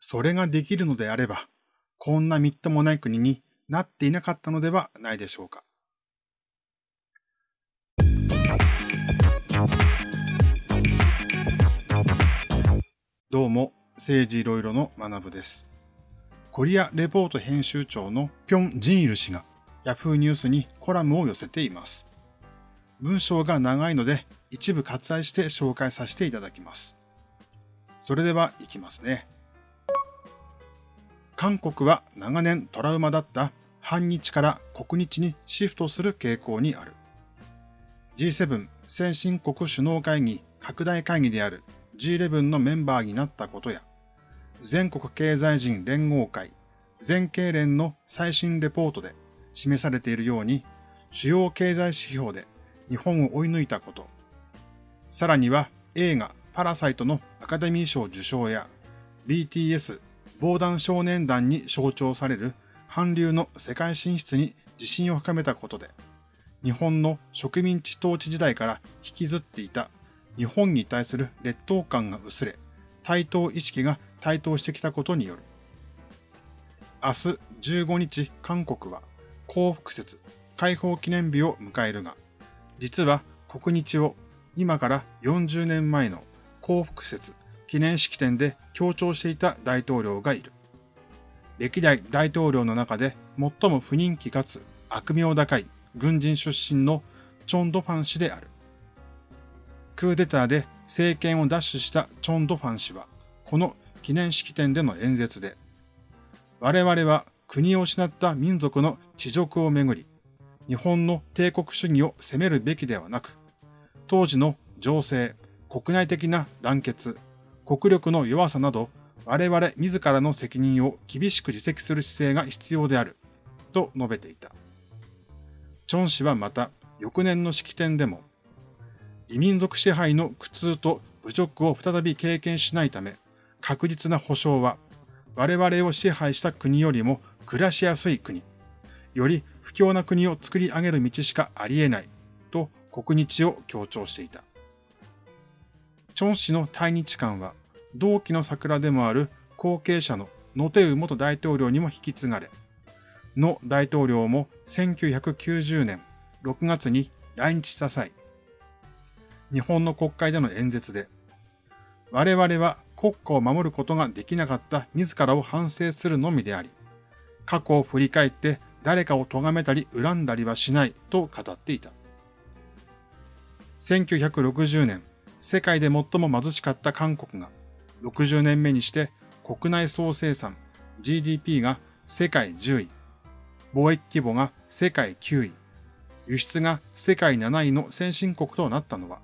それができるのであれば、こんなみっともない国になっていなかったのではないでしょうか。どうも、政治いろいろの学部です。コリアレポート編集長のピョン・ジンイル氏が Yahoo ニュースにコラムを寄せています。文章が長いので一部割愛して紹介させていただきます。それでは行きますね。韓国は長年トラウマだった反日から国日にシフトする傾向にある。G7 先進国首脳会議拡大会議である G11 のメンバーになったことや、全国経済人連合会全経連の最新レポートで示されているように、主要経済指標で日本を追い抜いたこと、さらには映画パラサイトのアカデミー賞受賞や BTS 防弾少年団に象徴される韓流の世界進出に自信を深めたことで、日本の植民地統治時代から引きずっていた日本に対する劣等感が薄れ、対等意識が台頭してきたことによる。明日15日韓国は幸福節解放記念日を迎えるが、実は国日を今から40年前の幸福節記念式典で強調していた大統領がいる。歴代大統領の中で最も不人気かつ悪名高い軍人出身のチョン・ドファン氏である。クーデターで政権を奪取したチョン・ドファン氏は、この記念式典での演説で、我々は国を失った民族の地辱をめぐり、日本の帝国主義を責めるべきではなく、当時の情勢、国内的な団結、国力の弱さなど、我々自らの責任を厳しく自責する姿勢が必要である、と述べていた。チョン氏はまた、翌年の式典でも、異民族支配の苦痛と侮辱を再び経験しないため、確実な保障は、我々を支配した国よりも暮らしやすい国、より不況な国を作り上げる道しかあり得ない、と国日を強調していた。チョン氏の対日観は、同期の桜でもある後継者のノテウ元大統領にも引き継がれ、ノ大統領も1990年6月に来日した際、日本の国会での演説で、我々は国家を守ることができなかった自らを反省するのみであり、過去を振り返って誰かを咎めたり恨んだりはしないと語っていた。1960年、世界で最も貧しかった韓国が60年目にして国内総生産 GDP が世界10位、貿易規模が世界9位、輸出が世界7位の先進国となったのは、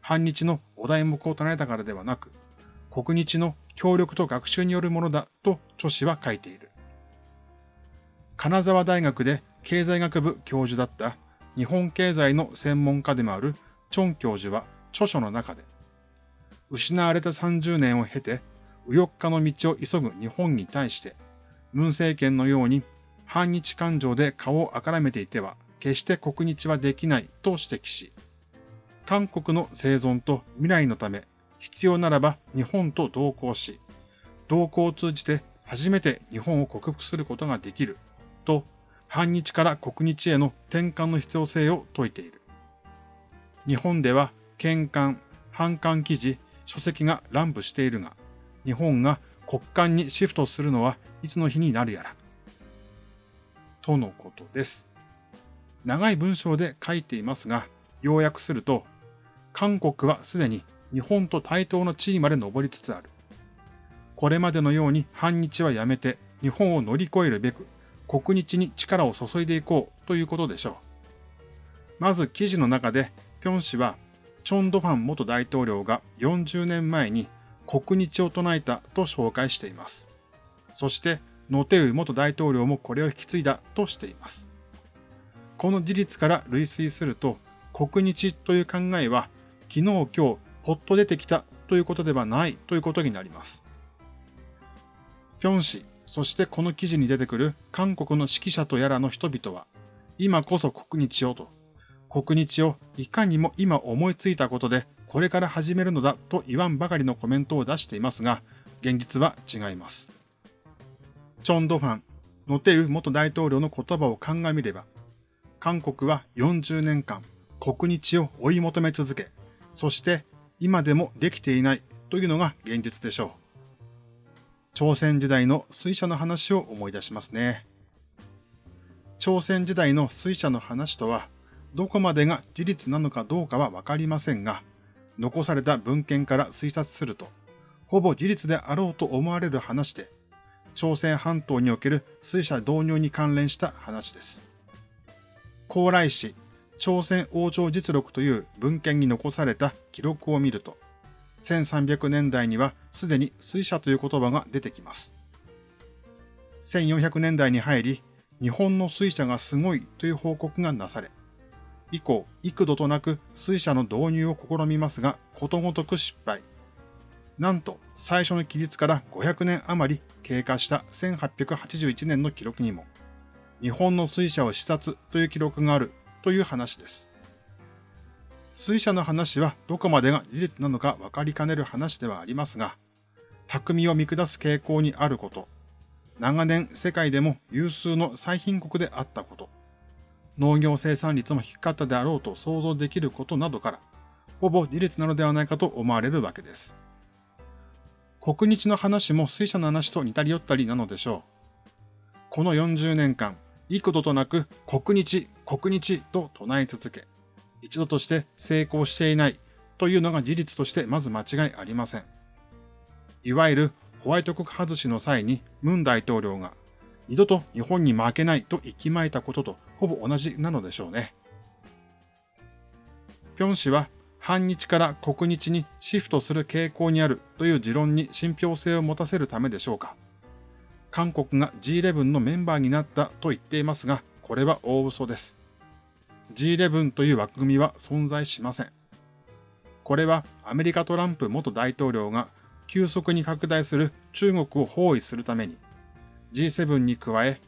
反日のお題目を唱えたからではなく、国日の協力と学習によるものだと著氏は書いている。金沢大学で経済学部教授だった日本経済の専門家でもあるチョン教授は著書の中で、失われた30年を経て、右翼化の道を急ぐ日本に対して、文政権のように反日感情で顔をあからめていては、決して国日はできないと指摘し、韓国の生存と未来のため、必要ならば日本と同行し、同行を通じて初めて日本を克服することができる、と反日から国日への転換の必要性を説いている。日本では県官、反官記事、書籍が乱舞しているが、日本が国間にシフトするのはいつの日になるやら。とのことです。長い文章で書いていますが、要約すると、韓国はすでに日本と対等の地位まで上りつつある。これまでのように反日はやめて日本を乗り越えるべく国日に力を注いでいこうということでしょう。まず記事の中で、ピョン氏は、チョン・ドファン元大統領が40年前に国日を唱えたと紹介しています。そして、ノテウ元大統領もこれを引き継いだとしています。この事実から類推すると、国日という考えは、昨日今日、ポッと出てきたということではないということになります。ピョン氏、そしてこの記事に出てくる韓国の指揮者とやらの人々は、今こそ国日をと、国日をいかにも今思いついたことでこれから始めるのだと言わんばかりのコメントを出していますが、現実は違います。チョンドファン、ノテウ元大統領の言葉を鑑みれば、韓国は40年間国日を追い求め続け、そして今でもできていないというのが現実でしょう。朝鮮時代の水車の話を思い出しますね。朝鮮時代の水車の話とは、どこまでが事実なのかどうかはわかりませんが、残された文献から推察すると、ほぼ事実であろうと思われる話で、朝鮮半島における水車導入に関連した話です。高麗史朝鮮王朝実録という文献に残された記録を見ると、1300年代にはすでに水車という言葉が出てきます。1400年代に入り、日本の水車がすごいという報告がなされ、以降、幾度となく水車の導入を試みますが、ことごとく失敗。なんと、最初の記述から500年余り経過した1881年の記録にも、日本の水車を視察という記録があるという話です。水車の話はどこまでが事実なのか分かりかねる話ではありますが、匠を見下す傾向にあること、長年世界でも有数の最貧国であったこと、農業生産率も低かったであろうと想像できることなどから、ほぼ事実なのではないかと思われるわけです。国日の話も水車の話と似たり寄ったりなのでしょう。この40年間、幾度となく国日、国日と唱え続け、一度として成功していないというのが事実としてまず間違いありません。いわゆるホワイト国外しの際にムン大統領が二度と日本に負けないと息巻いたこととほぼ同じなのでしょうね。ピョン氏は反日から国日にシフトする傾向にあるという持論に信憑性を持たせるためでしょうか。韓国が G11 のメンバーになったと言っていますが、これは大嘘です。G11 という枠組みは存在しません。これはアメリカトランプ元大統領が急速に拡大する中国を包囲するために G7 に加え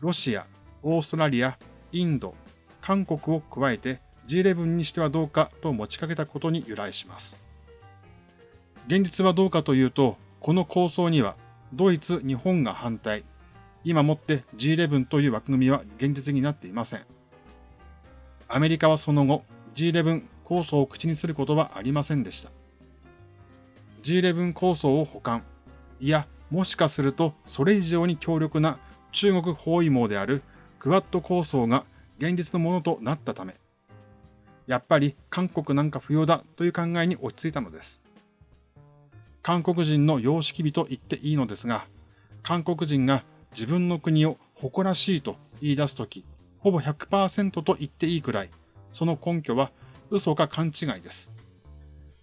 ロシア、オーストラリア、インド、韓国を加えて G11 にしてはどうかと持ちかけたことに由来します。現実はどうかというと、この構想にはドイツ、日本が反対。今もって G11 という枠組みは現実になっていません。アメリカはその後 G11 構想を口にすることはありませんでした。G11 構想を保管。いや、もしかするとそれ以上に強力な中国包囲網であるクワッド構想が現実のものとなったため、やっぱり韓国なんか不要だという考えに落ち着いたのです。韓国人の様式美と言っていいのですが、韓国人が自分の国を誇らしいと言い出すとき、ほぼ100%と言っていいくらい、その根拠は嘘か勘違いです。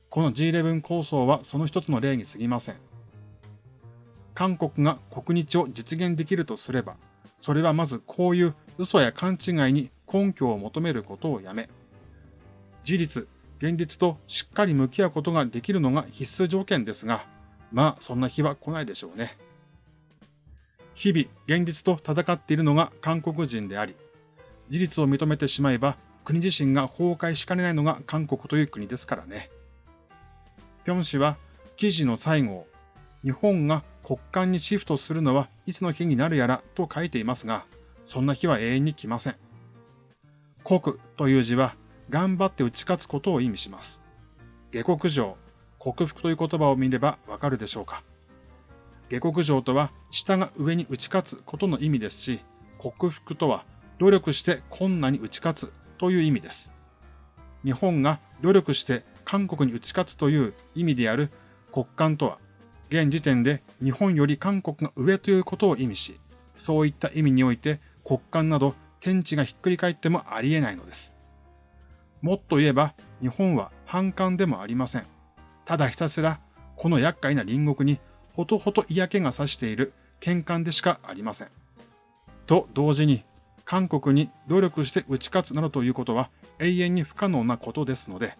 この G11 構想はその一つの例に過ぎません。韓国が国日を実現できるとすれば、それはまずこういう嘘や勘違いに根拠を求めることをやめ、事実、現実としっかり向き合うことができるのが必須条件ですが、まあそんな日は来ないでしょうね。日々現実と戦っているのが韓国人であり、事実を認めてしまえば国自身が崩壊しかねないのが韓国という国ですからね。ピョン氏は記事の最後を日本が国間にシフトするのはいつの日になるやらと書いていますが、そんな日は永遠に来ません。国という字は頑張って打ち勝つことを意味します。下克上、克服という言葉を見ればわかるでしょうか。下克上とは下が上に打ち勝つことの意味ですし、克服とは努力して困難に打ち勝つという意味です。日本が努力して韓国に打ち勝つという意味である国間とは、現時点で日本より韓国が上ということを意味し、そういった意味において国間など天地がひっくり返ってもあり得ないのです。もっと言えば日本は反感でもありません。ただひたすらこの厄介な隣国にほとほと嫌気がさしている喧嘩でしかありません。と同時に韓国に努力して打ち勝つなどということは永遠に不可能なことですので、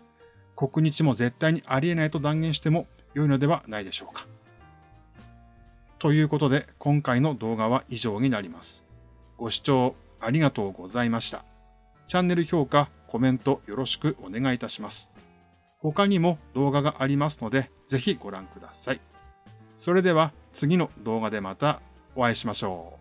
国日も絶対にありえないと断言しても良いのではないでしょうか。ということで今回の動画は以上になります。ご視聴ありがとうございました。チャンネル評価、コメントよろしくお願いいたします。他にも動画がありますので、ぜひご覧ください。それでは次の動画でまたお会いしましょう。